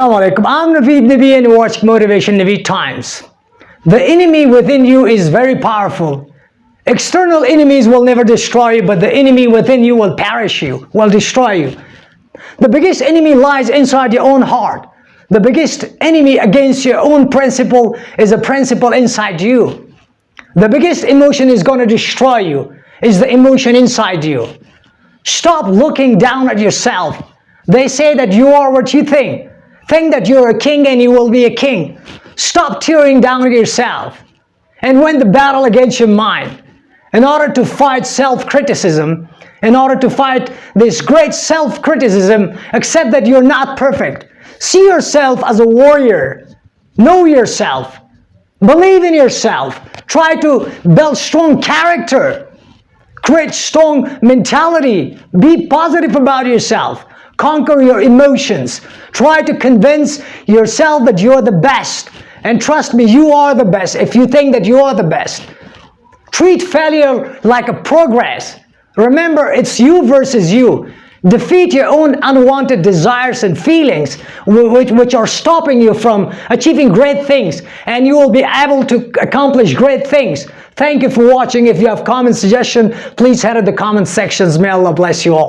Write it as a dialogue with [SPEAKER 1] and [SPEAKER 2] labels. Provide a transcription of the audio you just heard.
[SPEAKER 1] Assalamu alaikum. I'm Naveed Nabi and watch Motivation Naveed Times. The enemy within you is very powerful. External enemies will never destroy you, but the enemy within you will perish you, will destroy you. The biggest enemy lies inside your own heart. The biggest enemy against your own principle is a principle inside you. The biggest emotion is going to destroy you is the emotion inside you. Stop looking down at yourself. They say that you are what you think. Think that you're a king and you will be a king. Stop tearing down yourself and win the battle against your mind. In order to fight self-criticism, in order to fight this great self-criticism, accept that you're not perfect. See yourself as a warrior. Know yourself. Believe in yourself. Try to build strong character. Create strong mentality. Be positive about yourself. Conquer your emotions. Try to convince yourself that you're the best. And trust me, you are the best if you think that you are the best. Treat failure like a progress. Remember, it's you versus you. Defeat your own unwanted desires and feelings which, which are stopping you from achieving great things and you will be able to accomplish great things. Thank you for watching. If you have comment suggestion, please head to the comment sections. May Allah bless you all.